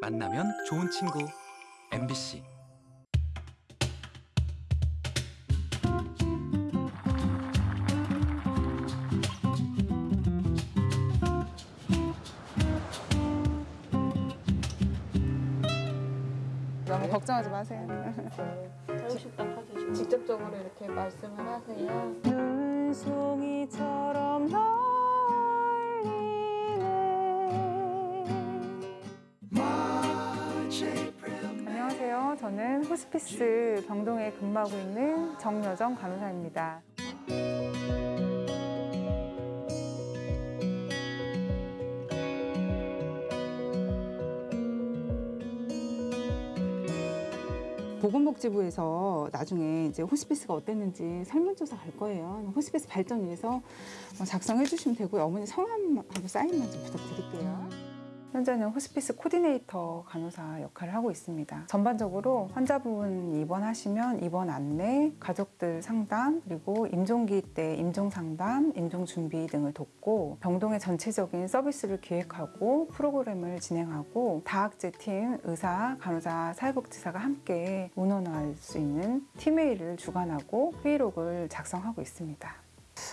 만나면 좋은 친구 MBC 너무 걱정하지 마세요. 자유식당. 직접적으로 이렇게 말씀을 하세요. 눈송이처럼 저는 호스피스 병동에 근무하고 있는 정여정 간호사입니다. 보건복지부에서 나중에 이제 호스피스가 어땠는지 설문조사 갈 거예요. 호스피스 발전 위해서 작성해 주시면 되고요. 어머니 성함하고 사인만 좀 부탁드릴게요. 현재는 호스피스 코디네이터 간호사 역할을 하고 있습니다. 전반적으로 환자분 입원하시면 입원 안내, 가족들 상담, 그리고 임종기 때 임종 상담, 임종 준비 등을 돕고 병동의 전체적인 서비스를 기획하고 프로그램을 진행하고 다학제 팀, 의사, 간호사, 사회복지사가 함께 운원할 수 있는 팀회의를 주관하고 회의록을 작성하고 있습니다.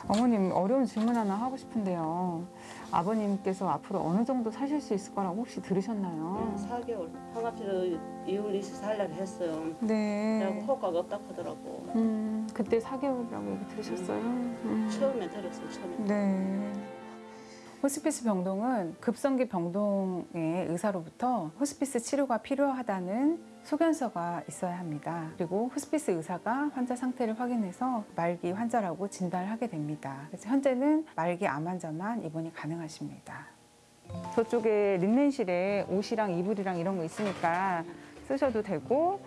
어머님 어려운 질문 하나 하고 싶은데요. 아버님께서 앞으로 어느 정도 사실 수 있을 거라고 혹시 들으셨나요? 4개월 파가피를 2월 24일 했어요. 네. 효과가 없다고 하더라고. 음, 그때 4개월이라고 얘기 들으셨어요? 음. 처음에 들었어요, 처음에. 네. 호스피스 병동은 급성기 병동의 의사로부터 호스피스 치료가 필요하다는 소견서가 있어야 합니다. 그리고 호스피스 의사가 환자 상태를 확인해서 말기 환자라고 진단을 하게 됩니다. 그래서 현재는 말기 암 환자만 입원이 가능하십니다. 저쪽에 린넨실에 옷이랑 이불이랑 이런 거 있으니까 쓰셔도 되고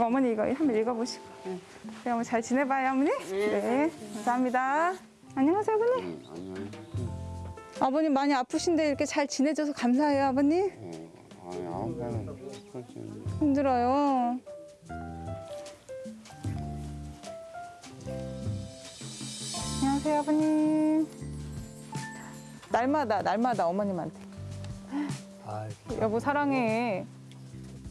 어머니 이거 한번 읽어보시고. 응. 네, 어머니 잘 지내봐요 어머니. 네 감사합니다. 안녕하세요 어머니. 아버님 많이 아프신데 이렇게 잘 지내줘서 감사해요 아버님. 어, 아니 아무거나 그렇지 힘들어요. 안녕하세요 아버님. 날마다 날마다 어머님한테. 아, 여보 사랑해.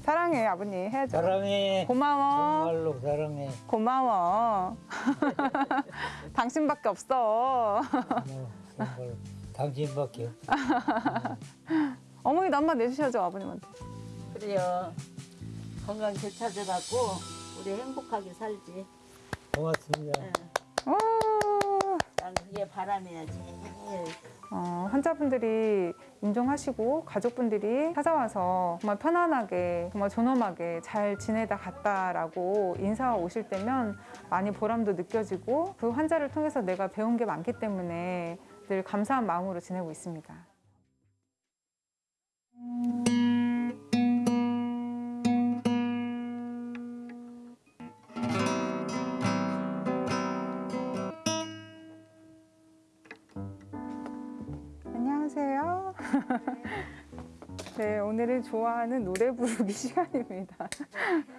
사랑해 아버님. 해야죠 사랑해. 고마워. 정말로 사랑해. 고마워. 당신밖에 없어. 뭐, 정말 당신밖에 없어. 어머니도 한번 내주셔야죠 아버님한테 그래요. 건강 되찾아갖고 우리 행복하게 살지. 고맙습니다. 예. 오. 난 그게 바람이야, 제일. 어, 환자분들이 임종하시고 가족분들이 찾아와서 정말 편안하게 정말 존엄하게 잘 지내다 갔다라고 인사 오실 때면 많이 보람도 느껴지고 그 환자를 통해서 내가 배운 게 많기 때문에 늘 감사한 마음으로 지내고 있습니다. 안녕하세요. 네, 오늘은 좋아하는 노래 부르기 시간입니다.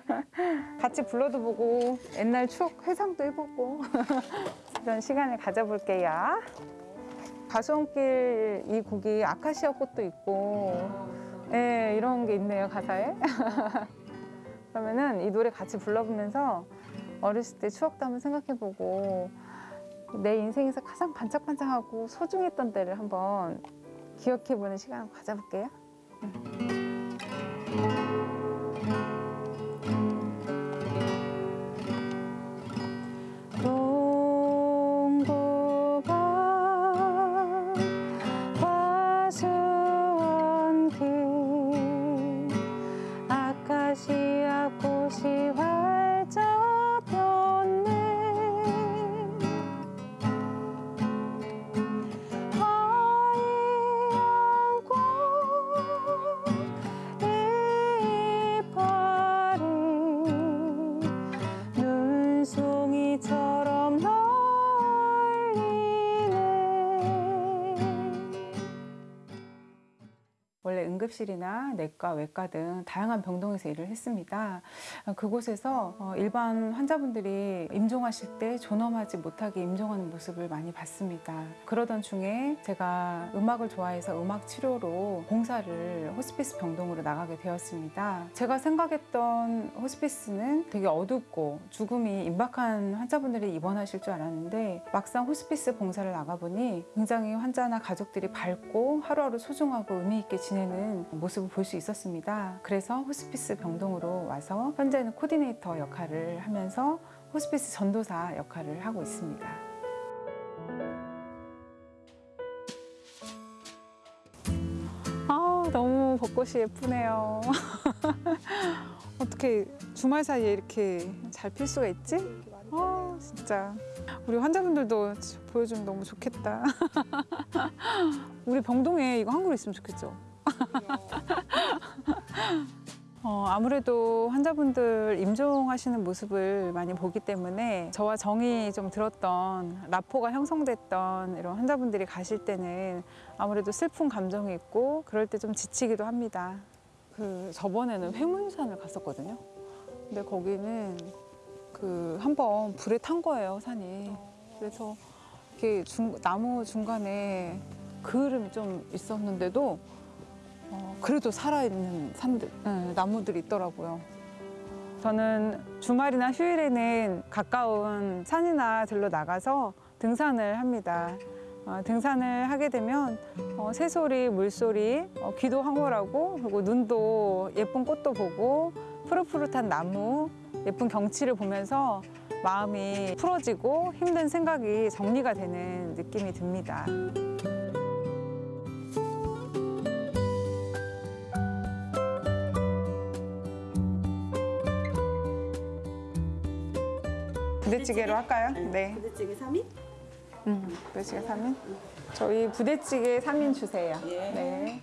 같이 불러도 보고 옛날 추억 회상도 해보고 그런 시간을 가져볼게요. 가수원길 이 곡이 아카시아 꽃도 있고 네, 이런 게 있네요, 가사에. 그러면은 이 노래 같이 불러보면서 어렸을 때 추억도 한번 생각해보고 내 인생에서 가장 반짝반짝하고 소중했던 때를 한번 기억해보는 시간 한번 가져볼게요. 동 응급실이나 내과, 외과 등 다양한 병동에서 일을 했습니다. 어, 그곳에서 어, 일반 환자분들이 임종하실 때 존엄하지 못하게 임종하는 모습을 많이 봤습니다. 그러던 중에 제가 음악을 좋아해서 음악 치료로 봉사를 호스피스 병동으로 나가게 되었습니다. 제가 생각했던 호스피스는 되게 어둡고 죽음이 임박한 환자분들이 입원하실 줄 알았는데 막상 호스피스 봉사를 나가보니 굉장히 환자나 가족들이 밝고 하루하루 소중하고 의미 있게 지내는 모습을 볼 수 있었습니다. 그래서 호스피스 병동으로 와서 현재는 코디네이터 역할을 하면서 호스피스 전도사 역할을 하고 있습니다. 아, 너무 벚꽃이 예쁘네요. 어떻게 주말 사이에 이렇게 잘 필 수가 있지? 아, 진짜. 우리 환자분들도 보여주면 너무 좋겠다. 우리 병동에 이거 한 그루 있으면 좋겠죠? 어, 아무래도 환자분들 임종하시는 모습을 많이 보기 때문에 저와 정이 좀 들었던 라포가 형성됐던 이런 환자분들이 가실 때는 아무래도 슬픈 감정이 있고 그럴 때 좀 지치기도 합니다. 그 저번에는 회문산을 갔었거든요. 근데 거기는 그 한번 불에 탄 거예요 산이. 그래서 이렇게 중, 나무 중간에 그을음이 좀 있었는데도 어, 그래도 살아있는 산들, 예, 나무들이 있더라고요. 저는 주말이나 휴일에는 가까운 산이나 들로 나가서 등산을 합니다. 어, 등산을 하게 되면 어, 새소리, 물소리, 어, 귀도 황홀하고 그리고 눈도 예쁜 꽃도 보고 푸릇푸릇한 나무, 예쁜 경치를 보면서 마음이 풀어지고 힘든 생각이 정리가 되는 느낌이 듭니다. 부대찌개로 할까요? 네. 부대찌개 3인? 음, 부대찌개 3인? 저희 부대찌개 3인 주세요. 예. 네.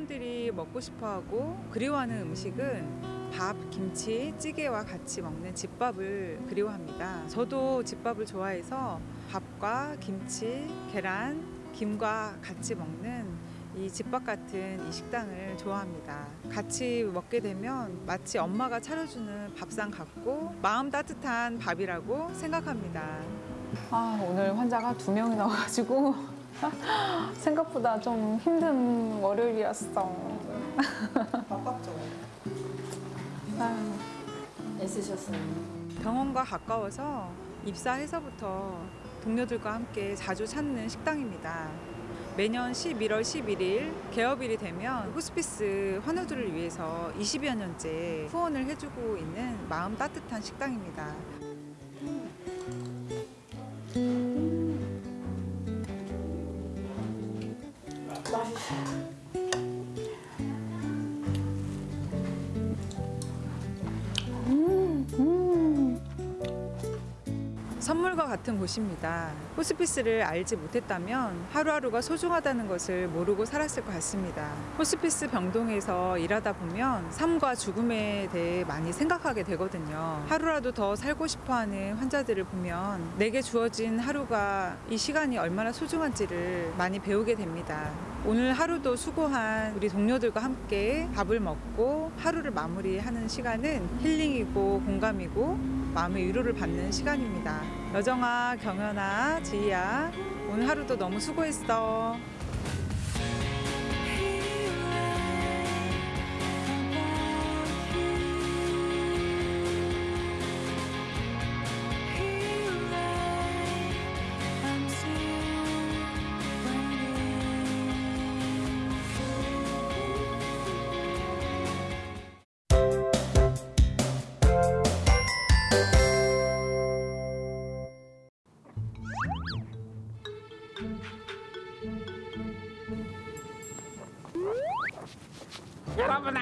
환자분들이 먹고 싶어하고 그리워하는 음식은 밥, 김치, 찌개와 같이 먹는 집밥을 그리워합니다. 저도 집밥을 좋아해서 밥과 김치, 계란, 김과 같이 먹는 이 집밥 같은 이 식당을 좋아합니다. 같이 먹게 되면 마치 엄마가 차려주는 밥상 같고 마음 따뜻한 밥이라고 생각합니다. 아, 오늘 환자가 두 명이 나와가지고 생각보다 좀 힘든 월요일이었어. 바빴죠. 애쓰셨어요. 병원과 가까워서 입사해서부터 동료들과 함께 자주 찾는 식당입니다. 매년 11월 11일 개업일이 되면 호스피스 환우들을 위해서 20여 년째 후원을 해주고 있는 마음 따뜻한 식당입니다. Bye. 선물과 같은 곳입니다. 호스피스를 알지 못했다면 하루하루가 소중하다는 것을 모르고 살았을 것 같습니다. 호스피스 병동에서 일하다 보면 삶과 죽음에 대해 많이 생각하게 되거든요. 하루라도 더 살고 싶어 하는 환자들을 보면 내게 주어진 하루가 이 시간이 얼마나 소중한지를 많이 배우게 됩니다. 오늘 하루도 수고한 우리 동료들과 함께 밥을 먹고 하루를 마무리하는 시간은 힐링이고 공감이고 마음의 위로를 받는 시간입니다. 여정아, 경연아, 지희야, 오늘 하루도 너무 수고했어.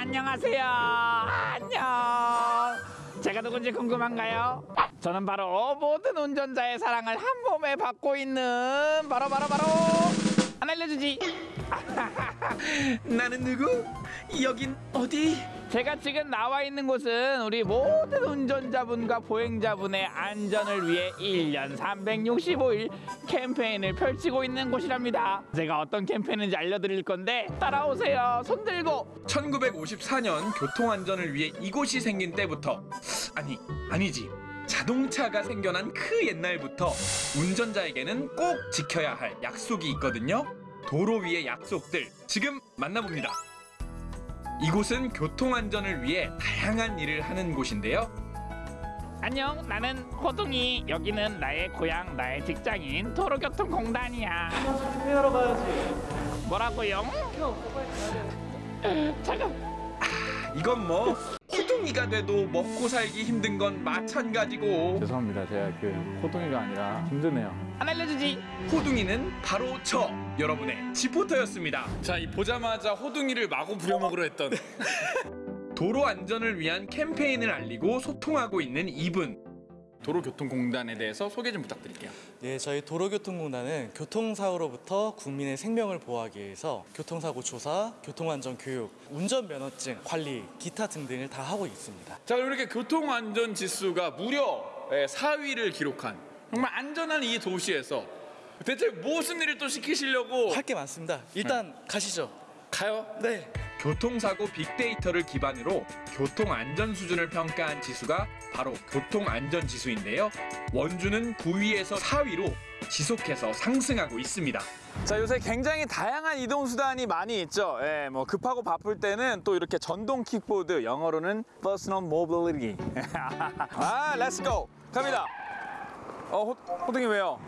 안녕하세요. 안녕. 제가 누군지 궁금한가요? 저는 바로 모든 운전자의 사랑을 한 몸에 받고 있는 바로 바로 바로 안 알려주지. 나는 누구? 여긴 어디? 제가 지금 나와 있는 곳은 우리 모든 운전자분과 보행자분의 안전을 위해 1년 365일 캠페인을 펼치고 있는 곳이랍니다. 제가 어떤 캠페인인지 알려드릴 건데 따라오세요. 손 들고 1954년 교통안전을 위해 이곳이 생긴 때부터 아니 아니지 자동차가 생겨난 그 옛날부터 운전자에게는 꼭 지켜야 할 약속이 있거든요. 도로 위의 약속들 지금 만나봅니다. 이곳은 교통안전을 위해 다양한 일을 하는 곳인데요. 안녕, 나는 호동이. 여기는 나의 고향, 나의 직장인 도로교통공단이야. 하러 가야지. 뭐라고요? 잠깐. 아, 이건 뭐 호동이가 돼도 먹고 살기 힘든 건 마찬가지고. 죄송합니다. 제가 그 호동이가 아니라 힘드네요. 안 알려주지. 호둥이는 바로 저 여러분의 지포터였습니다. 자, 이 보자마자 호둥이를 마구 부려먹으려 했던 도로 안전을 위한 캠페인을 알리고 소통하고 있는 이분. 도로교통공단에 대해서 소개 좀 부탁드릴게요. 네, 저희 도로교통공단은 교통사고로부터 국민의 생명을 보호하기 위해서 교통사고 조사, 교통안전 교육, 운전면허증 관리, 기타 등등을 다 하고 있습니다. 자, 그럼 이렇게 교통안전 지수가 무려 4위를 기록한 정말 안전한 이 도시에서 대체 무슨 일을 또 시키시려고 할 게 많습니다. 일단 가시죠. 가요? 네. 교통사고 빅데이터를 기반으로 교통안전 수준을 평가한 지수가 바로 교통안전지수인데요. 원주는 9위에서 4위로 지속해서 상승하고 있습니다. 자 요새 굉장히 다양한 이동 수단이 많이 있죠. 예, 뭐 급하고 바쁠 때는 또 이렇게 전동 킥보드, 영어로는 personal mobility. 아, go. 갑니다. 어, 호, 호동이 왜요?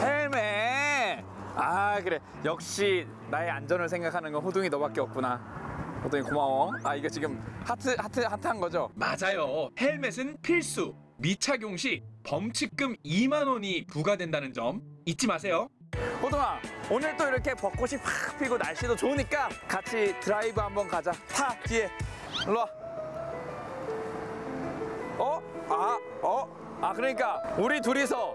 헬멧. 아 그래. 역시 나의 안전을 생각하는 건 호동이 너밖에 없구나. 호동이 고마워. 아 이거 지금 하트 하트 하트한 거죠? 맞아요. 헬멧은 필수. 미착용 시 범칙금 2만 원이 부과된다는 점 잊지 마세요. 호동아 오늘 또 이렇게 벚꽃이 팍 피고 날씨도 좋으니까 같이 드라이브 한번 가자 타 뒤에 일로 와 어? 아, 어? 아 그러니까 우리 둘이서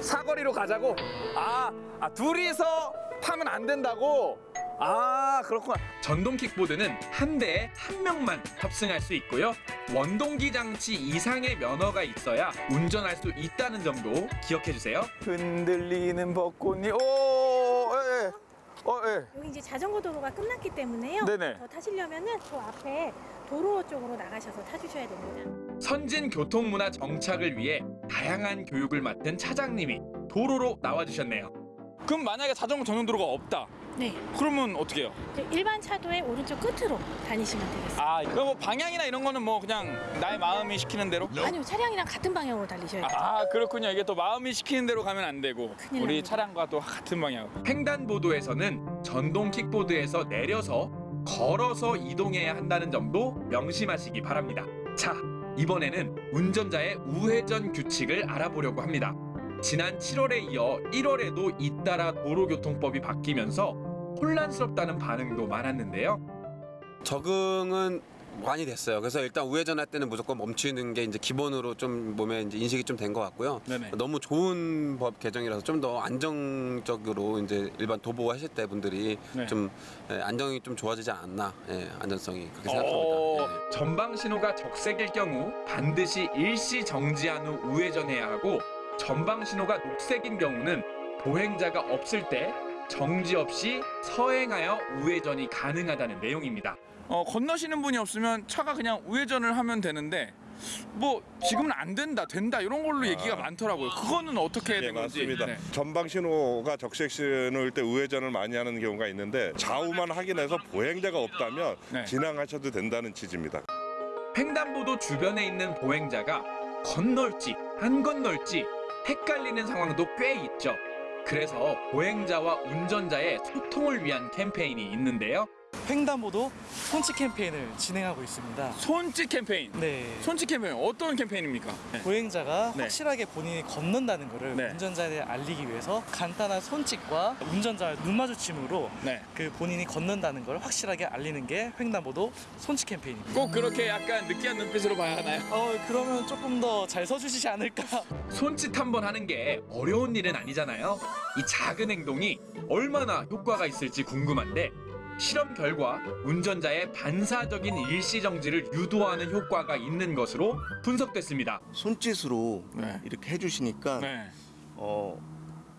사거리로 가자고? 아, 아 둘이서 타면 안 된다고? 아 그렇구나 전동 킥보드는 한 대에 한 명만 탑승할 수 있고요. 원동기 장치 이상의 면허가 있어야 운전할 수 있다는 점도 기억해 주세요. 흔들리는 벚꽃이 오 예, 예. 어, 예. 여기 이제 자전거 도로가 끝났기 때문에요. 네네. 더 타시려면은 저 앞에 도로 쪽으로 나가셔서 타주셔야 됩니다. 선진 교통 문화 정착을 위해 다양한 교육을 맡은 차장님이 도로로 나와 주셨네요. 그럼 만약에 자전거 전용 도로가 없다 네. 그러면 어떻게 해요? 이제 일반 차도의 오른쪽 끝으로 다니시면 되겠습니다. 아 그럼 뭐 방향이나 이런 거는 뭐 그냥 나의 마음이 시키는 대로? 아니요, 차량이랑 같은 방향으로 달리셔야 돼요. 아 그렇군요 이게 또 마음이 시키는 대로 가면 안 되고 우리 납니다. 차량과 또 같은 방향 횡단보도에서는 전동 킥보드에서 내려서 걸어서 이동해야 한다는 점도 명심하시기 바랍니다. 자, 이번에는 운전자의 우회전 규칙을 알아보려고 합니다. 지난 7월에 이어 1월에도 잇따라 도로교통법이 바뀌면서 혼란스럽다는 반응도 많았는데요. 적응은 많이 됐어요. 그래서 일단 우회전할 때는 무조건 멈추는 게 이제 기본으로 좀 몸에 이제 인식이 좀 된 것 같고요. 네네. 너무 좋은 법 개정이라서 좀 더 안정적으로 이제 일반 도보 하실 때 분들이 네. 좀 예, 안정이 좀 좋아지지 않았나 예, 안전성이 그렇게 어. 생각합니다. 예. 전방 신호가 적색일 경우 반드시 일시 정지한 후 우회전해야 하고 전방 신호가 녹색인 경우는 보행자가 없을 때 정지 없이 서행하여 우회전이 가능하다는 내용입니다. 어, 건너시는 분이 없으면 차가 그냥 우회전을 하면 되는데 뭐 지금은 안 된다 된다 이런 걸로 얘기가 많더라고요 그거는 어떻게 네, 된 건지 맞습니다. 네. 전방 신호가 적색 신호일 때 우회전을 많이 하는 경우가 있는데 좌우만 확인해서 보행자가 없다면 네. 진행하셔도 된다는 취지입니다. 횡단보도 주변에 있는 보행자가 건널지 안 건널지 헷갈리는 상황도 꽤 있죠. 그래서 보행자와 운전자의 소통을 위한 캠페인이 있는데요. 횡단보도 손짓 캠페인을 진행하고 있습니다. 손짓 캠페인. 네. 손짓 캠페인 어떤 캠페인입니까? 보행자가 네. 확실하게 본인이 건넌다는 것을 네. 운전자에 알리기 위해서 간단한 손짓과 운전자의 눈 마주침으로 네. 그 본인이 건넌다는 걸 확실하게 알리는 게 횡단보도 손짓 캠페인입니다. 꼭 그렇게 약간 느끼한 눈빛으로 봐야 하나요? 어 그러면 조금 더 잘 서주시지 않을까? 손짓 한 번 하는 게 어려운 일은 아니잖아요. 이 작은 행동이 얼마나 효과가 있을지 궁금한데 실험 결과 운전자의 반사적인 일시정지를 유도하는 효과가 있는 것으로 분석됐습니다. 손짓으로 네. 이렇게 해주시니까 네. 어,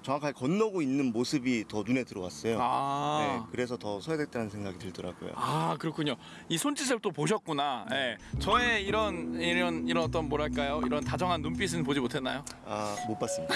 정확하게 건너고 있는 모습이 더 눈에 들어왔어요. 아. 네, 그래서 더 서야 됐다는 생각이 들더라고요. 아 그렇군요. 이 손짓을 또 보셨구나. 예. 저의 이런 이런 이런 어떤 뭐랄까요? 이런 다정한 눈빛은 보지 못했나요? 아, 못 봤습니다.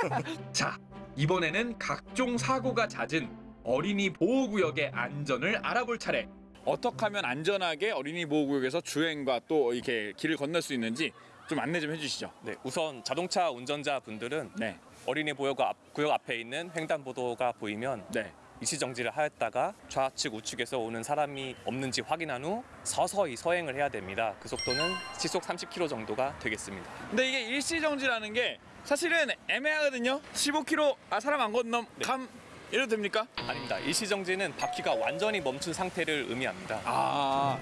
자 이번에는 각종 사고가 잦은 어린이 보호구역의 안전을 알아볼 차례. 어떻게 하면 안전하게 어린이 보호구역에서 주행과 또 이렇게 길을 건널 수 있는지 좀 안내 좀 해주시죠. 네, 우선 자동차 운전자 분들은 네. 어린이 보호구 앞, 구역 앞에 있는 횡단보도가 보이면 네. 일시 정지를 하였다가 좌측 우측에서 오는 사람이 없는지 확인한 후 서서히 서행을 해야 됩니다. 그 속도는 시속 30km 정도가 되겠습니다. 근데 이게 일시 정지라는 게 사실은 애매하거든요. 15km 아 사람 안 건넘 감 이래도 됩니까? 아닙니다. 일시 정지는 바퀴가 완전히 멈춘 상태를 의미합니다. 아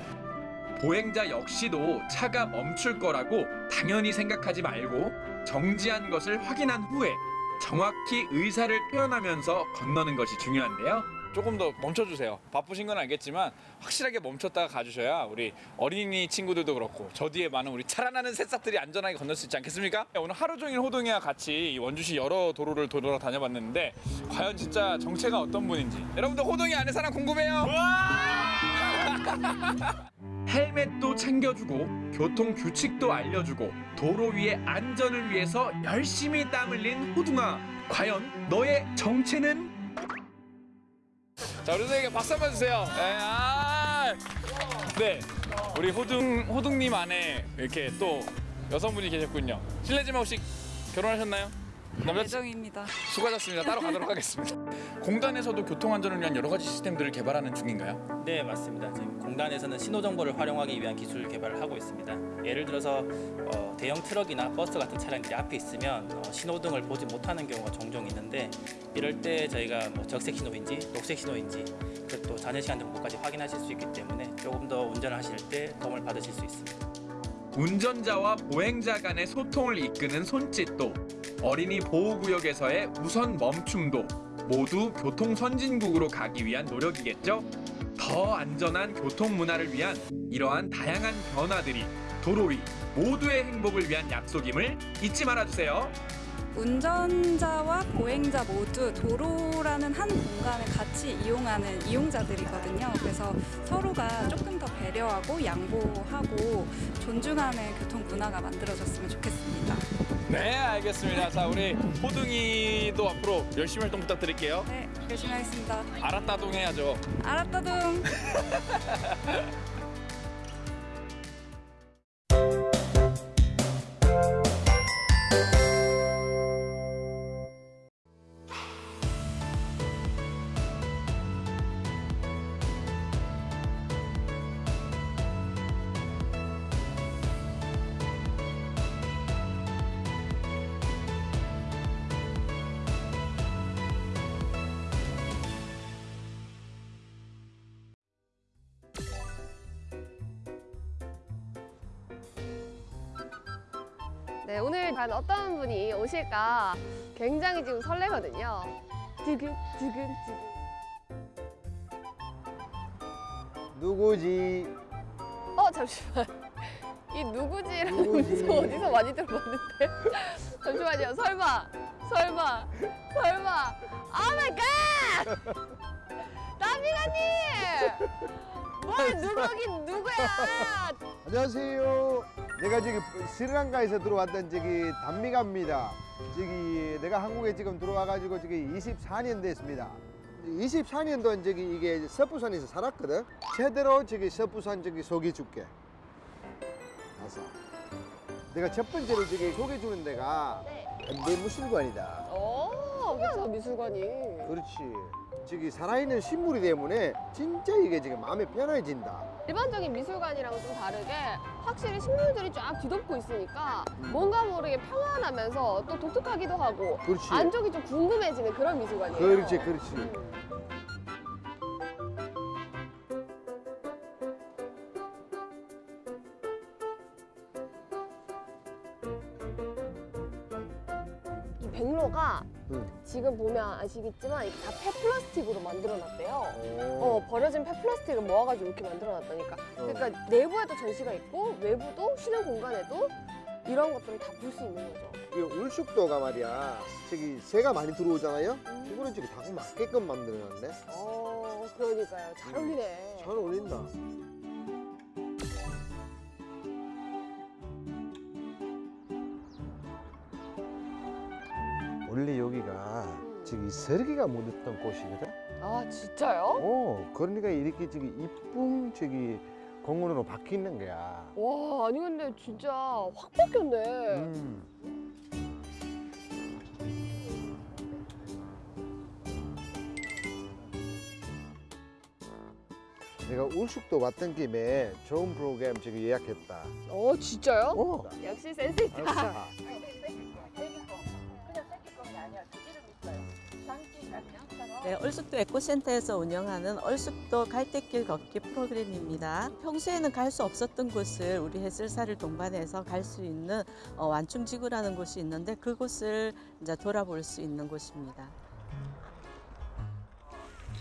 보행자 역시도 차가 멈출 거라고 당연히 생각하지 말고 정지한 것을 확인한 후에 정확히 의사를 표현하면서 건너는 것이 중요한데요. 조금 더 멈춰주세요. 바쁘신 건 알겠지만 확실하게 멈췄다가 가주셔야 우리 어린이 친구들도 그렇고 저 뒤에 많은 우리 자라나는 새싹들이 안전하게 건널 수 있지 않겠습니까? 오늘 하루 종일 호동이와 같이 이 원주시 여러 도로를 돌아다녀봤는데 과연 진짜 정체가 어떤 분인지 여러분들 호동이 아는 사람 궁금해요? 헬멧도 챙겨주고 교통 규칙도 알려주고 도로 위의 안전을 위해서 열심히 땀 흘린 호둥아 과연 너의 정체는? 자 우리 선생님 박수 한번 주세요. 네, 아, 네. 우리 호둥, 호둥님 안에 이렇게 또 여성분이 계셨군요. 실례지만 혹시 결혼하셨나요? 예정입니다. 수고하셨습니다 따로 가도록 하겠습니다 공단에서도 교통안전을 위한 여러 가지 시스템들을 개발하는 중인가요? 네 맞습니다. 지금 공단에서는 신호 정보를 활용하기 위한 기술 개발을 하고 있습니다. 예를 들어서 어, 대형 트럭이나 버스 같은 차량들이 앞에 있으면 어, 신호등을 보지 못하는 경우가 종종 있는데 이럴 때 저희가 뭐 적색 신호인지 녹색 신호인지 그리고 또 잔여 시간 정보까지 확인하실 수 있기 때문에 조금 더 운전을 하실 때 도움을 받으실 수 있습니다. 운전자와 보행자 간의 소통을 이끄는 손짓도 어린이 보호구역에서의 우선 멈춤도 모두 교통 선진국으로 가기 위한 노력이겠죠? 더 안전한 교통 문화를 위한 이러한 다양한 변화들이 도로 위 모두의 행복을 위한 약속임을 잊지 말아주세요. 운전자와 보행자 모두 도로라는 한 공간을 같이 이용하는 이용자들이거든요. 그래서 서로가 조금 더 배려하고 양보하고 존중하는 교통 문화가 만들어졌으면 좋겠습니다. 네, 알겠습니다. 자, 우리 호둥이도 앞으로 열심히 활동 부탁드릴게요. 네, 열심히 하겠습니다. 알았다동 해야죠. 알았다둥. 오실까 굉장히 지금 설레거든요. 두근, 두근, 두근. 누구지? 어, 잠시만. 이 누구지라는 누구지? 어디서 많이 들어봤는데? 잠시만요. 설마, 설마, 설마. Oh my God! 나비가님! 뭘 누구긴 누구야! 안녕하세요. 내가 저기 스리랑카에서 들어왔던 저기 단미가입니다. 저기 내가 한국에 지금 들어와가지고 저기 24년 됐습니다. 24년 동안 저기 이게 서부산에서 살았거든. 제대로 저기 서부산 저기 소개 줄게. 가서. 내가 첫 번째로 저기 소개 주는 데가 현대무술관이다. 오, 그쵸, 미술관이. 그렇지. 저기 살아있는 식물이 때문에 진짜 이게 지금 마음이 편해진다. 일반적인 미술관이랑은 좀 다르게 확실히 식물들이 쫙 뒤덮고 있으니까 뭔가 모르게 평안하면서 또 독특하기도 하고 그렇지. 안쪽이 좀 궁금해지는 그런 미술관이에요. 그렇지, 그렇지. 이 지금 보면 아시겠지만 이게 다 폐플라스틱으로 만들어놨대요. 오. 어, 버려진 폐플라스틱을 모아가지고 이렇게 만들어놨다니까. 그러니까 내부에도 전시가 있고 외부도 쉬는 공간에도 이런 것들을 다 볼 수 있는 거죠. 이 울숙도가 말이야. 저기 새가 많이 들어오잖아요. 이거는 지금 닭 맞게끔 만들어놨네. 어, 그러니까요. 잘 어울리네. 잘 어울린다. 원래 여기가 저기 설기가 묻었던 곳이거든. 아, 진짜요? 어, 그러니까 이렇게 저기 이쁜 저기 공원으로 바뀌는 거야. 와, 아니 근데 진짜 확 바뀌었네. 음. 내가 울숙도 왔던 김에 좋은 프로그램 지금 예약했다. 어, 진짜요? 어. 역시 센스 있다. 알았어. 네, 얼숙도 에코센터에서 운영하는 얼숙도 갈대길 걷기 프로그램입니다. 평소에는 갈 수 없었던 곳을 우리 해설사를 동반해서 갈 수 있는 어, 완충지구라는 곳이 있는데 그곳을 이제 돌아볼 수 있는 곳입니다.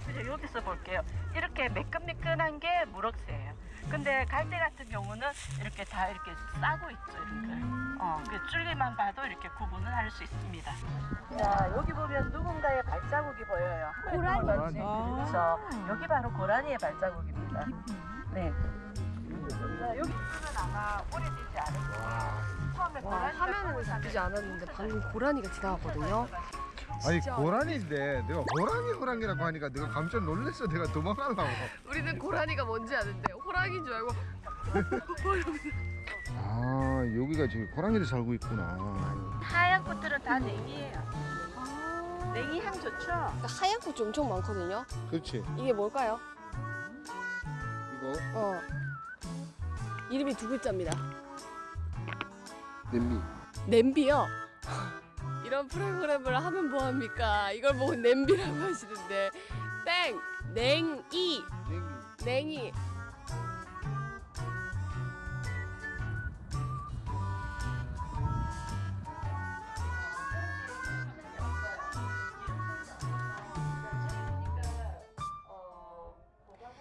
이제 여기서 볼게요. 이렇게 매끈매끈한 게 무럭새예요. 근데 갈대 같은 경우는 이렇게 다 이렇게 싸고 있죠, 이렇게. 어, 그 줄기만 봐도 이렇게 구분을 할 수 있습니다. 자, 여기 보면 누군가의 발자국이 보여요. 고라니. 아. 그래서 여기 바로 고라니의 발자국입니다. 네. 자, 여기 보면 아마 오래되지 않을 거예요. 처음에 와, 고라니가 화면에는 잡히지 않았는데 방금 고라니가 지나갔거든요. 아니 진짜. 고라니인데 내가 호랑이 호랑이라고 하니까 내가 깜짝 놀랐어. 내가 도망가려고. 우리는 고라니가 뭔지 아는데 호랑이인 줄 알고 아 여기가 지금 고랑이도 살고 있구나. 하얀 꽃들은 다 냉이에요. 냉이 향 좋죠? 하얀 꽃이 엄청 많거든요. 그렇지. 이게 뭘까요? 이거 어. 이름이 두 글자입니다. 냄비. 냄비요. 이런 프로그램을 하면 뭐합니까? 이걸 보고 냄비라고 하시는데 땡! 냉이! 냉이!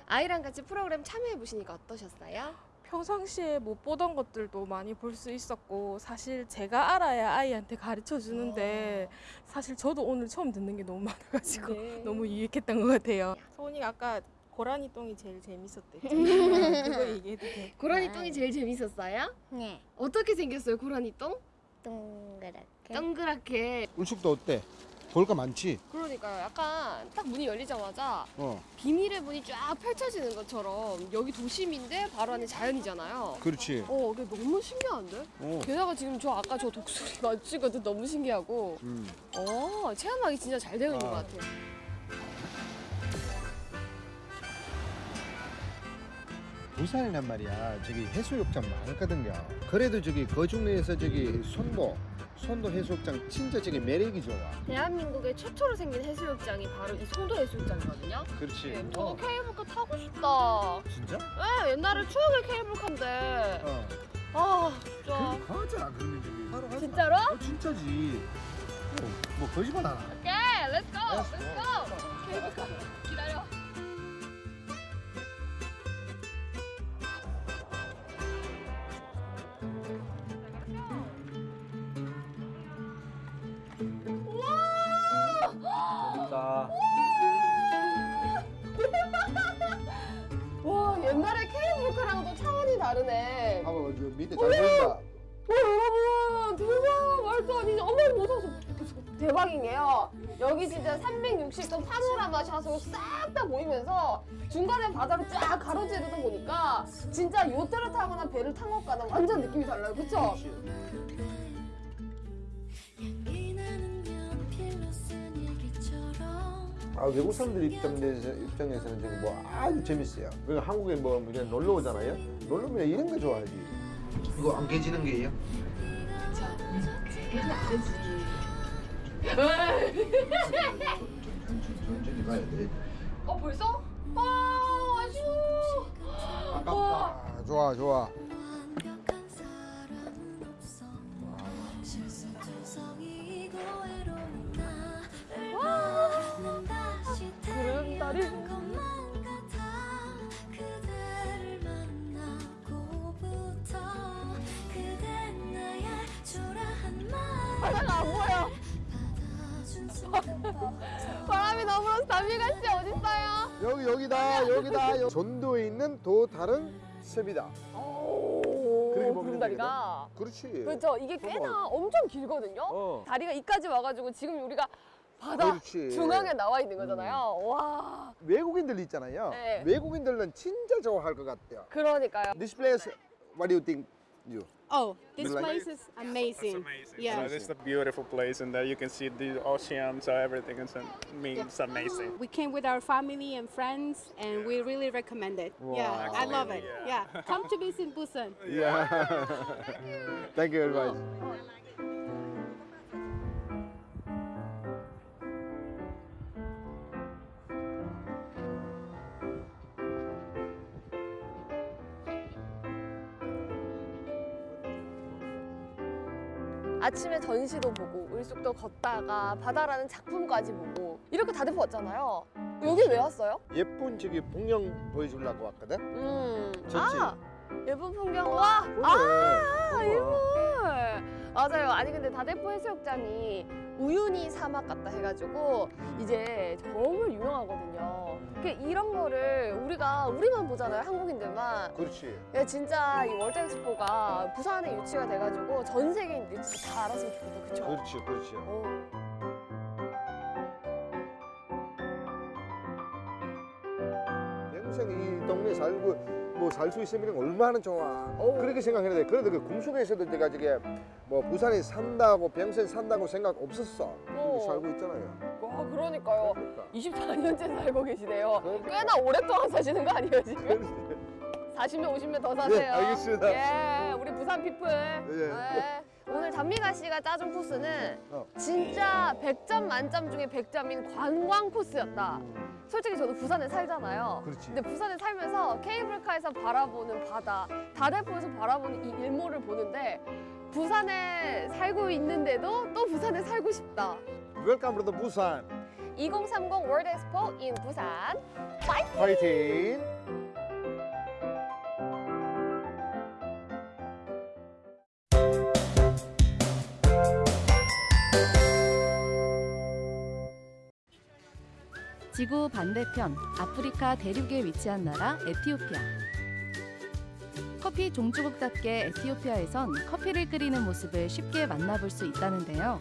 아이랑 같이 프로그램 참여해 보시니까 어떠셨어요? 평상시에 못 보던 것들도 많이 볼 수 있었고 사실 제가 알아야 아이한테 가르쳐 주는데 사실 저도 오늘 처음 듣는 게 너무 많아가지고 네. 너무 유익했던 것 같아요. 소은이가 아까 고라니 똥이 제일 재밌었대. 그거 얘기해도 돼? 고라니 똥이 제일 재밌었어요? 네. 어떻게 생겼어요, 고라니 똥? 동그랗게. 동그랗게. 울숙도 어때? 볼 거 많지. 그러니까요. 약간 딱 문이 열리자마자 어. 비밀의 문이 쫙 펼쳐지는 것처럼 여기 도심인데 바로 안에 자연이잖아요. 그렇지. 어, 그게 너무 신기한데? 어. 게다가 지금 저 아까 저 독수리 맞추거든 너무 신기하고. 음. 어, 체험하기 진짜 잘 되어 있는 아. 것 같아요. 부산이란 말이야. 저기 해수욕장 많거든요. 그래도 저기 그 중에서 저기 손도 송도 해수욕장 진짜 저기 매력이 좋아. 대한민국의 최초로 생긴 해수욕장이 바로 이 송도 해수욕장이거든요. 그렇지. 저도 케이블카 타고 싶다. 진짜? 네, 옛날에 추억의 케이블카인데. 어. 아, 진짜. 그럼 가자. 그러면 저기. 바로 하자. 진짜로? 어, 진짜지. 뭐, 뭐 거짓말 안 하. 오케이, Let's go! Let's go! 케이블카 기다려. 대박인 게요. 여기 진짜 360도 파노라마 샷으로 싹 다 보이면서 중간에 바다를 쫙 가로지르다 보니까 진짜 요트를 타거나 배를 탄 것과는 완전 느낌이 달라요. 그쵸? 아, 외국 사람들 입장에서, 입장에서는 지금 뭐 아주 재밌어요. 그러니까 한국에 뭐 그냥 놀러 오잖아요. 놀러 오면 이런 거 좋아하지. 이거 안 깨지는 게예요? 천천히 가야 돼. 어 벌써? 와 아쉬워. 아깝다. 좋아, 좋아. 구름 다리. 바다가 안 보여. 바람이 너무 담비가 씨 어딨어요? 여기 여기다 여기다 여기. 전도에 있는 또 다른 습이다. 오, 그렇게 보면 구름다리가. 그렇지. 그렇죠. 이게 꽤나 엄청 길거든요. 어. 다리가 이까지 와가지고 지금 우리가 바다 그렇지. 중앙에 나와 있는 거잖아요. 와. 외국인들 있잖아요. 네. 외국인들은 진짜 좋아할 것 같아요. 그러니까요. This place, what do you think? You? Oh, this like- place is amazing. Yeah. So it's a beautiful place, and there you can see the ocean. So everything is means amazing. We came with our family and friends, and we really recommend it. Yeah, Wow. I love it. Yeah, come to visit Busan. Yeah. Thank you very much. 아침에 전시도 보고 을숙도 걷다가 바다라는 작품까지 보고 이렇게 다 데리고 왔잖아요. 여기 왜 왔어요? 예쁜 저기 풍경 보여주려고 왔거든. 음. 좋지. 아 예쁜 풍경 와. 아 이물. 맞아요. 아니 근데 다대포 해수욕장이 우유니 사막 같다 해가지고 이제 정말 유명하거든요. 그 이런 거를 우리가 우리만 보잖아요. 한국인들만. 그렇지. 야, 진짜 이 월드 엑스포가 부산에 유치가 돼가지고 전 세계인들이 진짜 다 알았으면 좋겠다. 그쵸? 그렇지, 그렇지. 평생 이 동네 살고 뭐 살 수 있으면 얼마나 좋아. 그렇게 생각했는데 그래도 그 꿈속에서도 내가 저게 뭐 부산에 산다고 평생 산다고 생각 없었어. 여기 살고 있잖아요. 와 그러니까요. 24년째 살고 계시네요. 꽤나 오랫동안 사시는 거 아니에요 지금? 40년 50년 더 사세요. 네, 알겠습니다. 예, 우리 부산 people. 예. 오늘 단미가 씨가 짜준 코스는 어. 진짜 100점 만점 중에 100점인 관광 코스였다. 솔직히 저도 부산에 살잖아요. 그렇지. 근데 부산에 살면서 케이블카에서 바라보는 바다, 다대포에서 바라보는 이 일몰을 보는데 부산에 살고 있는데도 또 부산에 살고 싶다. Welcome to the Busan. 2030 World Expo in 부산. 파이팅! 파이팅. 지구 반대편 아프리카 대륙에 위치한 나라 에티오피아. 커피 종주국답게 에티오피아에선 커피를 끓이는 모습을 쉽게 만나볼 수 있다는데요.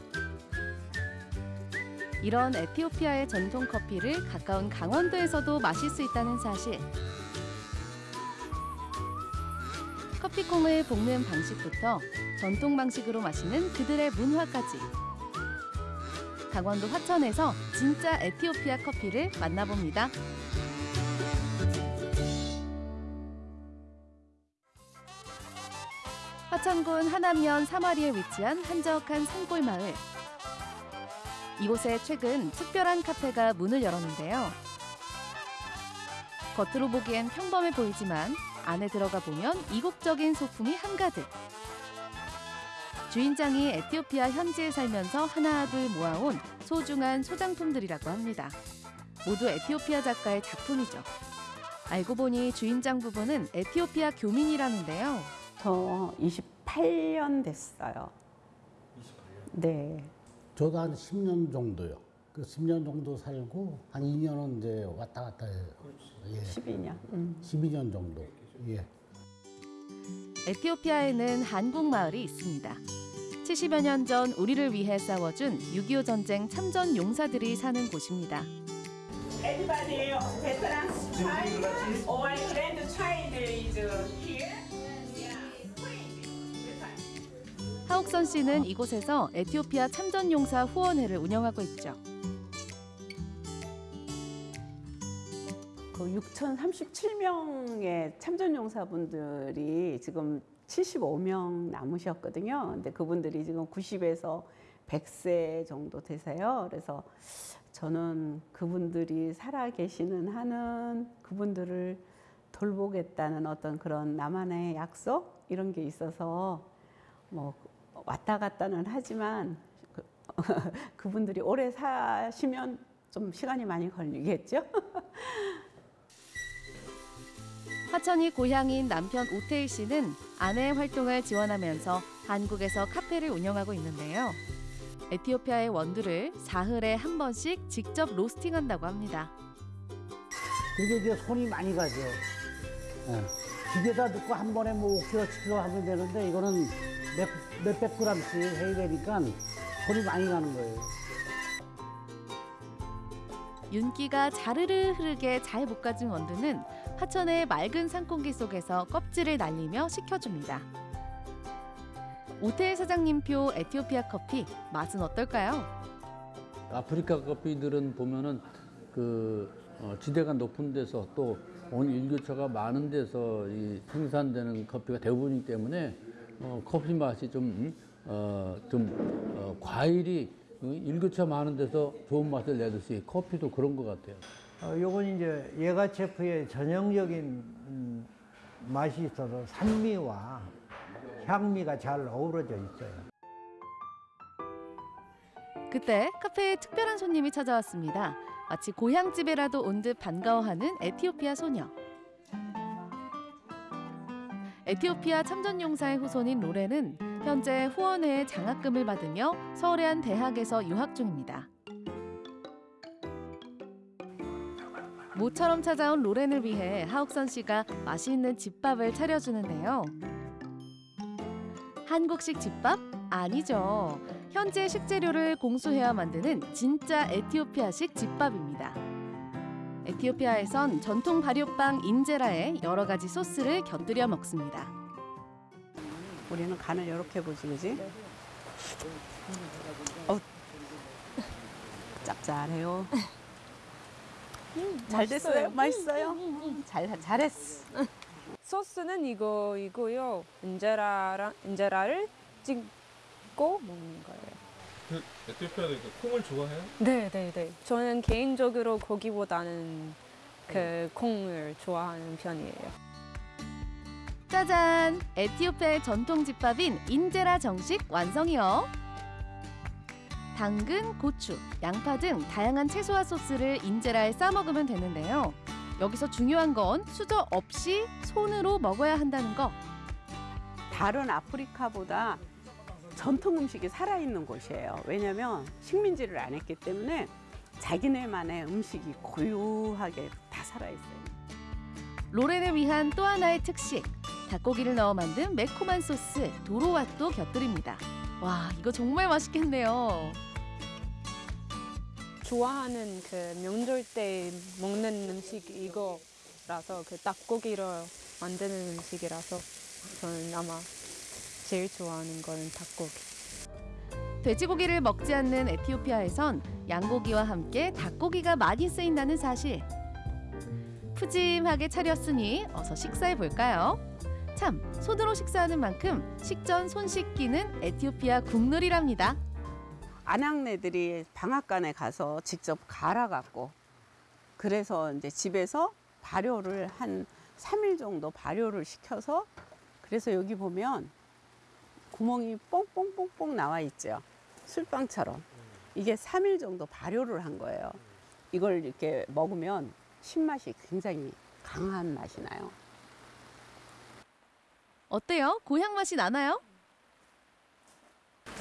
이런 에티오피아의 전통 커피를 가까운 강원도에서도 마실 수 있다는 사실. 커피콩을 볶는 방식부터 전통 방식으로 마시는 그들의 문화까지. 강원도 화천에서 진짜 에티오피아 커피를 만나봅니다. 화천군 하남면 사마리에 위치한 한적한 산골 마을. 이곳에 최근 특별한 카페가 문을 열었는데요. 겉으로 보기엔 평범해 보이지만 안에 들어가 보면 이국적인 소품이 한가득. 주인장이 에티오피아 현지에 살면서 하나둘 모아온 소중한 소장품들이라고 합니다. 모두 에티오피아 작가의 작품이죠. 알고 보니 주인장 부부는 에티오피아 교민이라는데요. 저 28년 됐어요. 28년? 네. 저도 한 10년 정도요. 그 10년 정도 살고 한 2년은 이제 왔다 갔다 해요. 예. 12년. 음. 12년 정도. 예. 에티오피아에는 한국 마을이 있습니다. 70여 년 전 우리를 위해 싸워준 6.25 전쟁 참전 용사들이 사는 곳입니다. Everybody, veterans child or grandchild is here. 하옥선 씨는 이곳에서 에티오피아 참전 용사 후원회를 운영하고 있죠. 그 6,037명의 참전용사분들이 지금 75명 남으셨거든요. 근데 그분들이 지금 90에서 100세 정도 되세요. 그래서 저는 그분들이 살아 계시는 한은 그분들을 돌보겠다는 어떤 그런 나만의 약속 이런 게 있어서 뭐 왔다 갔다는 하지만 그, 그분들이 오래 사시면 좀 시간이 많이 걸리겠죠. 화천이 고향인 남편 오태일 씨는 아내의 활동을 지원하면서 한국에서 카페를 운영하고 있는데요. 에티오피아의 원두를 사흘에 한 번씩 직접 로스팅한다고 합니다. 그게 이제 손이 많이 가죠. 예. 기계다 넣고 한 번에 뭐 5kg, 7kg 하면 되는데 이거는 몇, 몇백 그램씩 해야 되니까 손이 많이 가는 거예요. 윤기가 자르르 흐르게 잘 볶아진 원두는 화천의 맑은 산공기 속에서 껍질을 날리며 식혀줍니다. 오태일 사장님표 에티오피아 커피 맛은 어떨까요? 아프리카 커피들은 보면은 그 어, 지대가 높은 데서 또온 일교차가 많은 데서 이 생산되는 커피가 대부분이기 때문에 어, 커피 맛이 좀, 음, 어, 좀 어, 과일이 일교차 많은 데서 좋은 맛을 내듯이 커피도 그런 것 같아요. 어, 요건 이제 예가체프의 전형적인 음, 맛이 있어서 산미와 향미가 잘 어우러져 있어요. 그때 카페에 특별한 손님이 찾아왔습니다. 마치 고향집에라도 온 듯 반가워하는 에티오피아 소녀. 에티오피아 참전용사의 후손인 로렌은 현재 후원회의 장학금을 받으며 서울의 한 대학에서 유학 중입니다. 모처럼 찾아온 로렌을 위해 하옥선 씨가 맛있는 집밥을 차려주는데요. 한국식 집밥? 아니죠. 현재 식재료를 공수해야 만드는 진짜 에티오피아식 집밥입니다. 에티오피아에선 전통 발효빵 인제라에 여러 가지 소스를 곁들여 먹습니다. 우리는 간을 이렇게 보지, 그지? 어, 짭짤해요. 잘 됐어요? 맛있어요? 잘, 잘했어. 소스는 이거이고요. 인제라랑 인제라를 찍고 먹는 거예요. 그 에티오피아도 그 콩을 좋아해요? 네, 네, 네. 저는 개인적으로 고기보다는 그 콩을 좋아하는 편이에요. 짜잔! 에티오피아의 전통 집밥인 인제라 정식 완성이요. 당근, 고추, 양파 등 다양한 채소와 소스를 인제라에 싸 먹으면 되는데요. 여기서 중요한 건 수저 없이 손으로 먹어야 한다는 거. 다른 아프리카보다 전통 음식이 살아있는 곳이에요. 왜냐면 식민지를 안 했기 때문에 자기네만의 음식이 고유하게 다 살아있어요. 로렌을 위한 또 하나의 특식. 닭고기를 넣어 만든 매콤한 소스 도로와또 곁들입니다. 와, 이거 정말 맛있겠네요. 좋아하는 그 명절 때 먹는 음식 이거라서 그 닭고기로 만드는 음식이라서 저는 아마 제일 좋아하는 거는 닭고기. 돼지고기를 먹지 않는 에티오피아에선 양고기와 함께 닭고기가 많이 쓰인다는 사실. 푸짐하게 차렸으니 어서 식사해 볼까요? 참, 손으로 식사하는 만큼 식전 손 씻기는 에티오피아 국룰이랍니다. 안양네들이 방앗간에 가서 직접 갈아갖고 그래서 이제 집에서 발효를 한 3일 정도 발효를 시켜서 그래서 여기 보면 구멍이 뽕뽕뽕뽕 나와 있죠. 술빵처럼. 이게 3일 정도 발효를 한 거예요. 이걸 이렇게 먹으면 신맛이 굉장히 강한 맛이 나요. 어때요? 고향 맛이 나나요?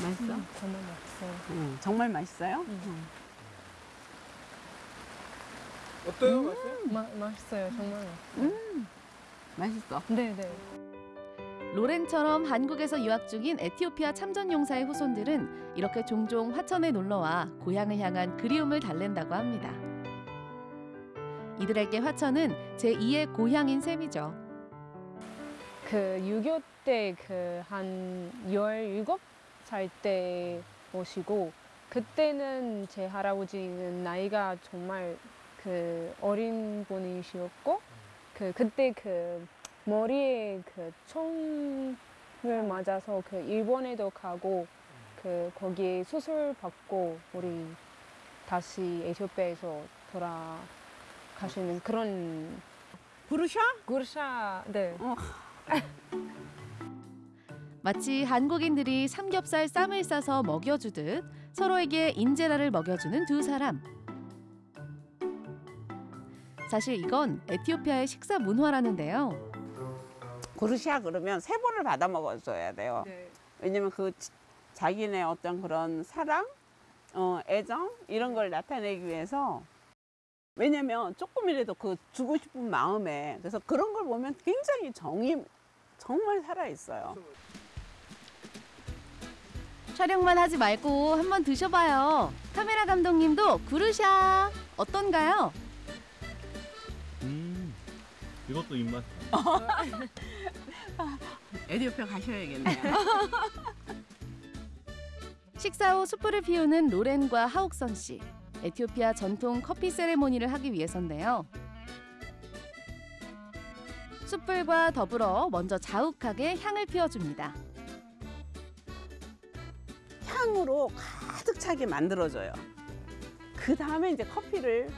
맛있어? 정말 맛있어요. 음, 정말 맛있어요? 어때요? 맛있어요? 마, 맛있어요. 정말 맛있어요. 음, 맛있어. 네, 네. 로렌처럼 한국에서 유학 중인 에티오피아 참전용사의 후손들은 이렇게 종종 화천에 놀러와 고향을 향한 그리움을 달랜다고 합니다. 이들에게 화천은 제2의 고향인 셈이죠. 그 6.25 때 그 한 17 살때 오시고 그때는 제 할아버지는 나이가 정말 그그 어린 분이셨고 그 그때 그 머리에 그 총을 맞아서 그 일본에도 가고 그 거기에 수술 받고 우리 다시 에티오피아에서 돌아가시는 그런 구르샤? 구르샤 네. 마치 한국인들이 삼겹살 쌈을 싸서 먹여주듯 서로에게 인제라를 먹여주는 두 사람. 사실 이건 에티오피아의 식사 문화라는데요. 구르샤 그러면 세 번을 받아 먹어줘야 돼요. 왜냐면 그 지- 자기네 어떤 그런 사랑, 어, 애정 이런 걸 나타내기 위해서 왜냐면 조금이라도 그 주고 싶은 마음에 그래서 그런 걸 보면 굉장히 정이 정말 살아 있어요. 촬영만 하지 말고 한번 드셔봐요. 카메라 감독님도 구르샤 어떤가요? 음, 이것도 입맛. 에디오피아 가셔야겠네요. 식사 후 숯불을 피우는 로렌과 하옥선 씨. 에티오피아 전통 커피 세레모니를 하기 위해서인데요. 숯불과 더불어 먼저 자욱하게 향을 피워줍니다. 향으로 가득 차게 만들어줘요. 그 다음에 이제 커피를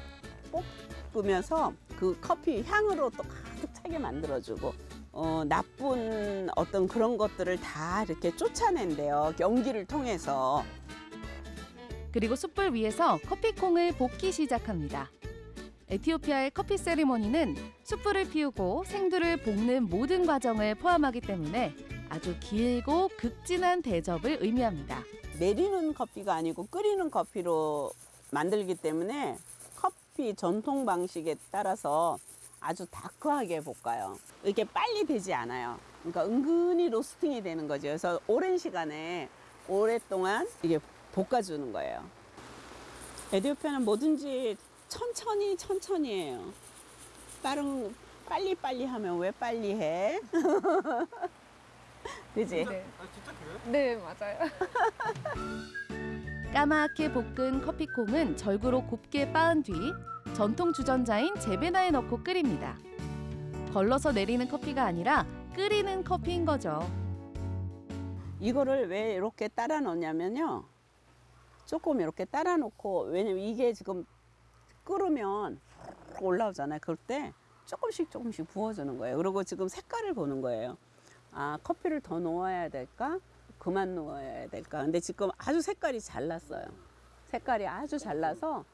볶으면서 그 커피 향으로 또 가득 차게 만들어주고 어, 나쁜 어떤 그런 것들을 다 이렇게 쫓아낸대요. 연기를 통해서. 그리고 숯불 위에서 커피콩을 볶기 시작합니다. 에티오피아의 커피 세리머니는 숯불을 피우고 생두를 볶는 모든 과정을 포함하기 때문에 아주 길고 극진한 대접을 의미합니다. 내리는 커피가 아니고 끓이는 커피로 만들기 때문에 커피 전통 방식에 따라서 아주 다크하게 볶아요. 이렇게 빨리 되지 않아요. 그러니까 은근히 로스팅이 되는 거죠. 그래서 오랜 시간에 오랫동안 이게 볶아주는 거예요. 에디오피아는 뭐든지 천천히 천천히 해요. 빠른 빨리 빨리 하면 왜 빨리 해? 그지? 네. 네 맞아요. 까맣게 볶은 커피콩은 절구로 곱게 빻은 뒤 전통 주전자인 제베나에 넣고 끓입니다. 걸러서 내리는 커피가 아니라 끓이는 커피인 거죠. 이거를 왜 이렇게 따라 놓냐면요. 조금 이렇게 따라 놓고 왜냐면 이게 지금 끓으면 올라오잖아요. 그럴 때 조금씩 조금씩 부어주는 거예요. 그리고 지금 색깔을 보는 거예요. 아 커피를 더 넣어야 될까? 그만 넣어야 될까? 근데 지금 아주 색깔이 잘 났어요. 색깔이 아주 잘 나서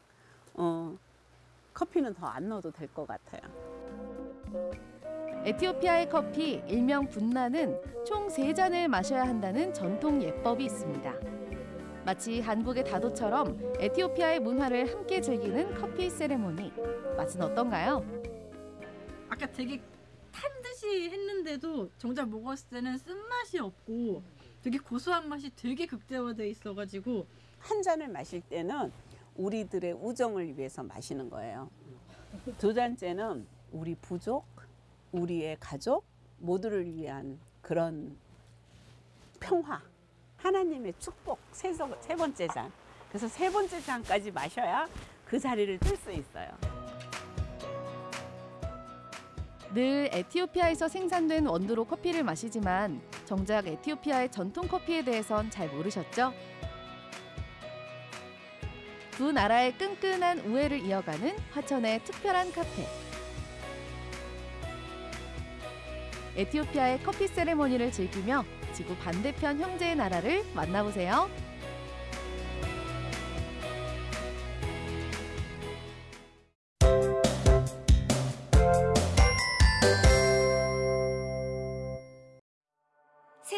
어, 커피는 더 안 넣어도 될 것 같아요. 에티오피아의 커피 일명 분나는 총 세잔을 마셔야 한다는 전통 예법이 있습니다. 마치 한국의 다도처럼 에티오피아의 문화를 함께 즐기는 커피 세레모니. 맛은 어떤가요? 아까 되게 탄 듯이 했는데도 정작 먹었을 때는 쓴맛이 없고 되게 고소한 맛이 되게 극대화돼 있어가지고 한 잔을 마실 때는 우리들의 우정을 위해서 마시는 거예요. 두 잔째는 우리 부족, 우리의 가족 모두를 위한 그런 평화, 하나님의 축복 세, 서- 세 번째 잔. 그래서 세 번째 잔까지 마셔야 그 자리를 뜰 수 있어요. 늘 에티오피아에서 생산된 원두로 커피를 마시지만 정작 에티오피아의 전통 커피에 대해선 잘 모르셨죠? 두 나라의 끈끈한 우애를 이어가는 화천의 특별한 카페. 에티오피아의 커피 세레모니를 즐기며 지구 반대편 형제의 나라를 만나보세요.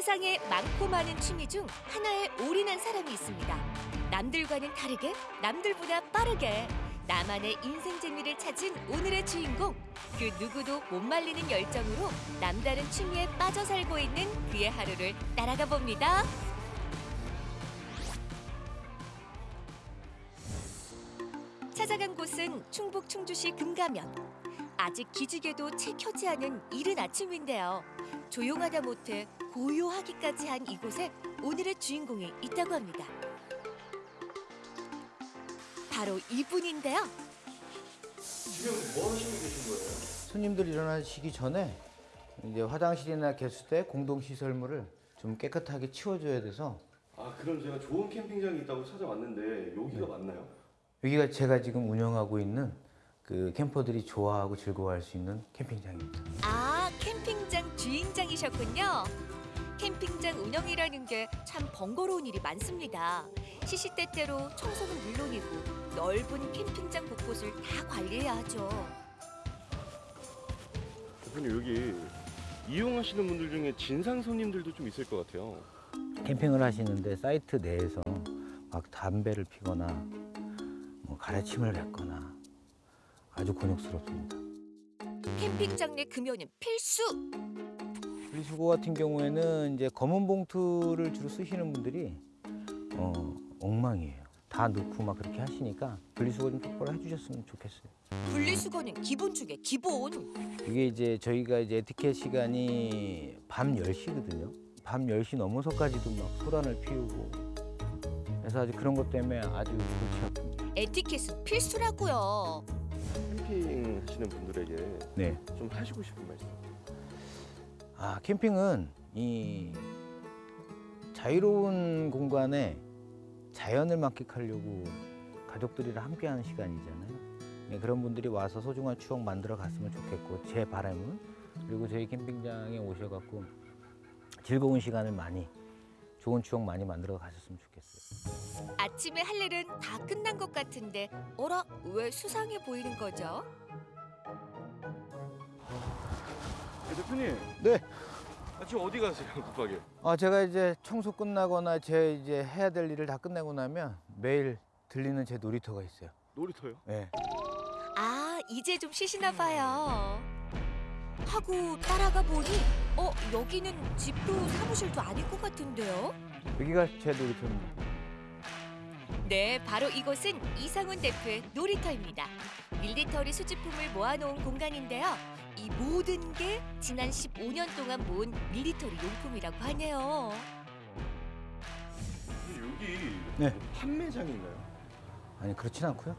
세상에 많고 많은 취미 중 하나에 올인한 사람이 있습니다. 남들과는 다르게, 남들보다 빠르게 나만의 인생 재미를 찾은 오늘의 주인공. 그 누구도 못 말리는 열정으로 남다른 취미에 빠져 살고 있는 그의 하루를 따라가 봅니다. 찾아간 곳은 충북 충주시 금가면. 아직 기지개도 채 켜지 않은 이른 아침인데요. 조용하다 못해 고요하기까지 한 이곳에 오늘의 주인공이 있다고 합니다. 바로 이분인데요. 지금 뭐 하시고 계신 거예요? 손님들 일어나시기 전에 이제 화장실이나 개수대 공동 시설물을 좀 깨끗하게 치워줘야 돼서 아 그럼 제가 좋은 캠핑장이 있다고 찾아왔는데 여기가 맞나요? 여기가 제가 지금 운영하고 있는 그 캠퍼들이 좋아하고 즐거워할 수 있는 캠핑장입니다. 아, 캠핑장 주인장이셨군요. 캠핑장 운영이라는 게 참 번거로운 일이 많습니다. 시시때때로 청소는 물론이고 넓은 캠핑장 곳곳을 다 관리해야 하죠. 대표님 여기 이용하시는 분들 중에 진상 손님들도 좀 있을 것 같아요. 캠핑을 하시는데 사이트 내에서 막 담배를 피거나 뭐 가래침을 뱉거나 아주 곤욕스럽습니다. 캠핑장 내 금연은 필수. 분리수거 같은 경우에는 이제 검은 봉투를 주로 쓰시는 분들이 어, 엉망이에요. 다 넣고 막 그렇게 하시니까 분리수거 좀 똑바로 해주셨으면 좋겠어요. 분리수거는 기본 중에 기본. 이게 이제 저희가 이제 에티켓 시간이 밤 10시거든요. 밤 10시 넘어서까지도 막 소란을 피우고 그래서 아주 그런 것 때문에 아주 골치 아픕니다. 에티켓은 필수라고요. 캠핑 하시는 분들에게 네. 좀 하시고 싶은 말씀. 아 캠핑은 이 자유로운 공간에 자연을 만끽하려고 가족들이랑 함께하는 시간이잖아요. 네, 그런 분들이 와서 소중한 추억 만들어 갔으면 좋겠고 제 바람은 그리고 저희 캠핑장에 오셔갖고 즐거운 시간을 많이 좋은 추억 많이 만들어 가셨으면 좋겠어요. 아침에 할 일은 다 끝난 것 같은데 어라 왜 수상해 보이는 거죠? 대표님. 네. 아, 지금 어디 가세요 급하게? 아 제가 이제 청소 끝나거나 제 이제 해야 될 일을 다 끝내고 나면 매일 들리는 제 놀이터가 있어요. 놀이터요? 네. 아 이제 좀 쉬시나 봐요. 하고 따라가 보니 어 여기는 집도 사무실도 아닌 것 같은데요? 여기가 제 놀이터입니다. 네, 바로 이곳은 이상훈 대표의 놀이터입니다. 밀리터리 수집품을 모아놓은 공간인데요. 이 모든 게 지난 15년 동안 모은 밀리터리 용품이라고 하네요. 여기 네. 뭐 판매장인가요? 아니 그렇진 않고요.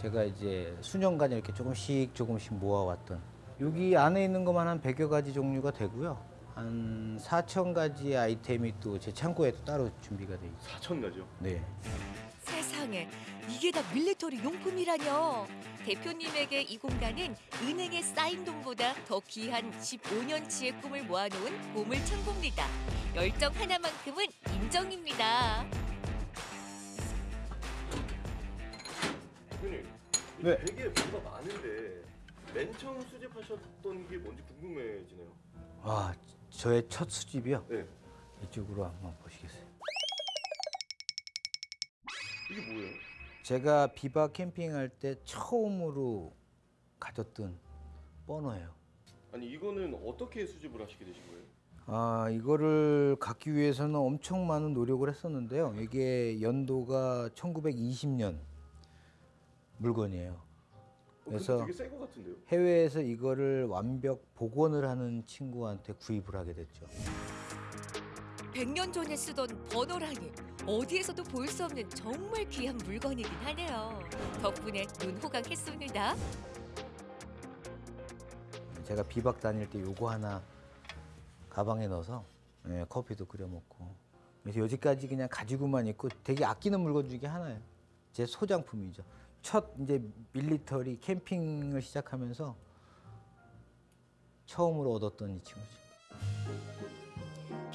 제가 이제 수년간 이렇게 조금씩 조금씩 모아왔던 여기 안에 있는 것만 한 100여 가지 종류가 되고요. 한 4천 가지 아이템이 또 제 창고에 또 따로 준비가 돼 있어요. 4천 가지요? 네. 세상에 이게 다 밀리터리 용품이라뇨. 대표님에게 이 공간은 은행에 쌓인 돈보다 더 귀한 15년치의 꿈을 모아놓은 보물 창고입니다. 열정 하나만큼은 인정입니다. 대표님. 네. 되게 뭐가 많은데 맨 처음 수집하셨던 게 뭔지 궁금해지네요. 아 저의 첫 수집이요. 네. 이쪽으로 한번 보시겠어요. 이게 뭐예요? 제가 비바 캠핑할 때 처음으로 가졌던 버너예요. 아니 이거는 어떻게 수집을 하시게 되신 거예요? 아 이거를 갖기 위해서는 엄청 많은 노력을 했었는데요. 이게 연도가 1920년 물건이에요. 그래서 되게 새거 같은데요? 해외에서 이거를 완벽 복원을 하는 친구한테 구입을 하게 됐죠. 100년 전에 쓰던 버너라니 어디에서도 볼 수 없는 정말 귀한 물건이긴 하네요. 덕분에 눈 호강했습니다. 제가 비박 다닐 때 요거 하나 가방에 넣어서 예, 커피도 끓여 먹고 그래서 여지까지 그냥 가지고만 있고 되게 아끼는 물건 중에 하나예요. 제 소장품이죠. 첫 이제 밀리터리 캠핑을 시작하면서 처음으로 얻었던 이 친구죠.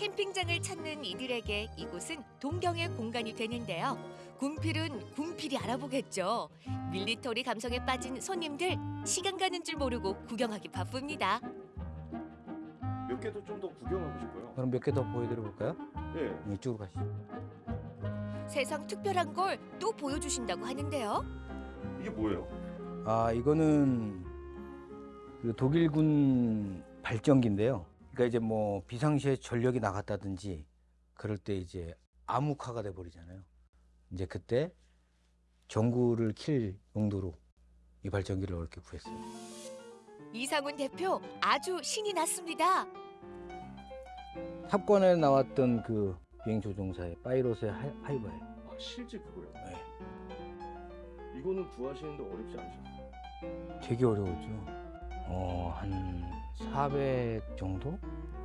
캠핑장을 찾는 이들에게 이곳은 동경의 공간이 되는데요. 군필은 군필이 알아보겠죠. 밀리터리 감성에 빠진 손님들 시간 가는 줄 모르고 구경하기 바쁩니다. 몇 개도 좀더 구경하고 싶어요. 그럼 몇 개 더 보여드려 볼까요? 네. 이쪽으로 가시죠. 세상 특별한 걸 또 보여주신다고 하는데요. 이게 뭐예요? 아 이거는 그 독일군 발전기인데요. 그러니까 이제 뭐 비상시에 전력이 나갔다든지 그럴 때 이제 암흑화가 돼 버리잖아요. 이제 그때 전구를 킬 용도로 이 발전기를 이렇게 구했어요. 이상훈 대표 아주 신이 났습니다. 탑권에 나왔던 그 비행 조종사의 파이로스의 하- 하이버예요. 아 실제 그거요? 네. 이거는 구하시는데 어렵지 않으셨어요? 되게 어려웠죠. 어, 한 400 정도?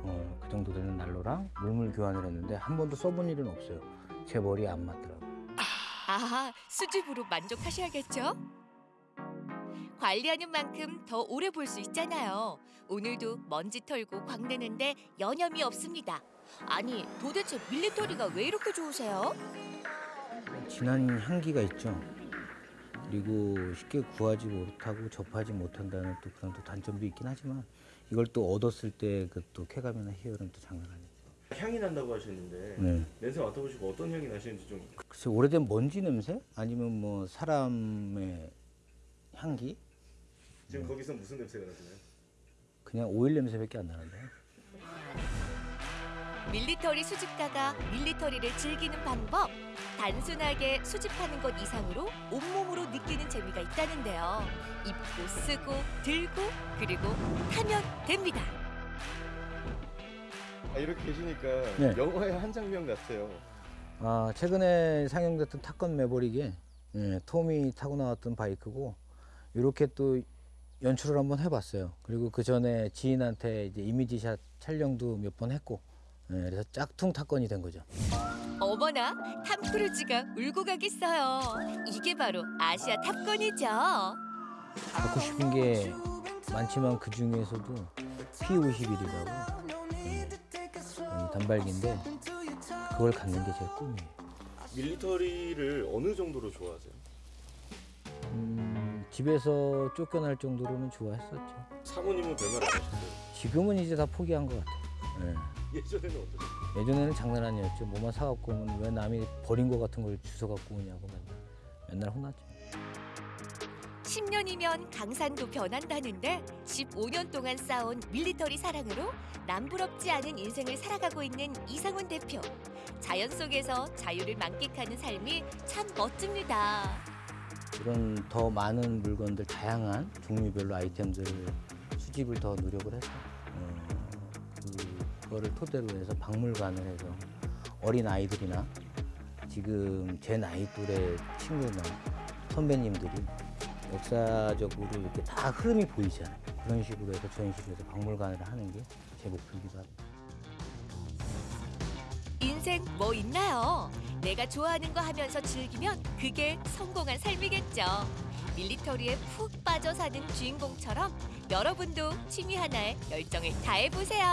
어, 그 정도 되는 난로랑 물물 교환을 했는데 한 번도 써본 일은 없어요. 제 머리에 안 맞더라고요. 아하, 수줍으로 만족하셔야겠죠? 관리하는 만큼 더 오래 볼 수 있잖아요. 오늘도 먼지 털고 광내는데 여념이 없습니다. 아니, 도대체 밀리터리가 왜 이렇게 좋으세요? 진한 향기가 있죠. 그리고 쉽게 구하지 못하고 접하지 못한다는 또 그런 또 단점도 있긴 하지만 이걸 또 얻었을 때 그 또 쾌감이나 희열은 또 장난 아니에요. 향이 난다고 하셨는데 네. 냄새 맡아보시고 어떤 향이 나시는지 좀 글쎄 오래된 먼지 냄새 아니면 뭐 사람의 향기 지금 거기서 무슨 냄새가 나시나요? 그냥 오일 냄새밖에 안 나는데 밀리터리 수집가가 밀리터리를 즐기는 방법. 단순하게 수집하는 것 이상으로 온몸으로 느끼는 재미가 있다는데요. 입고 쓰고 들고 그리고 타면 됩니다. 아, 이렇게 계시니까 네. 영화의 한 장면 같아요. 아 최근에 상영됐던 탑건 매버릭에 예, 톰이 타고 나왔던 바이크고 이렇게 또 연출을 한번 해봤어요. 그리고 그 전에 지인한테 이제 이미지샷 촬영도 몇 번 했고 예, 그래서 짝퉁 탑건이 된 거죠. 어머나, 탐 크루즈가 울고 가겠어요. 이게 바로 아시아 탑건이죠. 갖고 싶은 게 많지만 그 중에서도 P51이라고 단발기인데 그걸 갖는 게 제 꿈이에요. 밀리터리를 어느 정도로 좋아하세요? 음, 집에서 쫓겨날 정도로는 좋아했었죠. 사모님은 별말 안 하셨어요? 지금은 이제 다 포기한 것 같아요. 예. 예전에는 어떠셨어요? 예전에는 장난 아니었죠. 뭐만 사갖고 오면 왜 남이 버린 거 같은 걸 주워 갖고 오냐고 맨날, 맨날 혼났죠. 10년이면 강산도 변한다는데 15년 동안 쌓아온 밀리터리 사랑으로 남부럽지 않은 인생을 살아가고 있는 이상훈 대표. 자연 속에서 자유를 만끽하는 삶이 참 멋집니다. 이런 더 많은 물건들, 다양한 종류별로 아이템들을 수집을 더 노력을 해서 어, 그거를 토대로 해서 박물관을 해서 어린 아이들이나 지금 제 나이 또래 친구나 선배님들이 역사적으로 이렇게 다 흐름이 보이잖아요. 그런 식으로 해서 전시를 해서 박물관을 하는 게 제 목표이기도 합니다. 인생 뭐 있나요? 내가 좋아하는 거 하면서 즐기면 그게 성공한 삶이겠죠. 밀리터리에 푹 빠져 사는 주인공처럼 여러분도 취미 하나에 열정을 다해보세요.